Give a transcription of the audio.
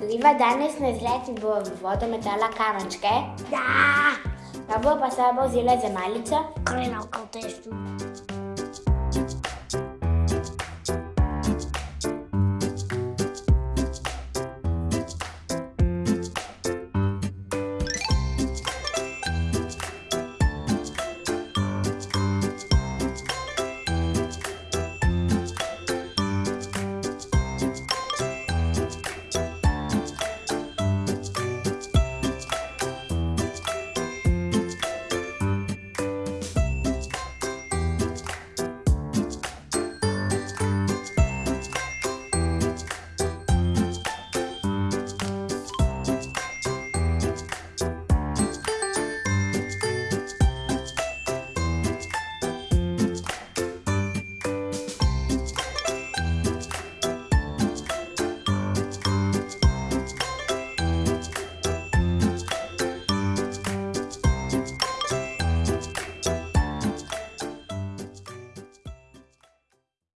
Gliva danes na izlet in bo v vodo metala kamenčke. Ja! Pa bo pa sabo vzela za malico. Krena v kotestu.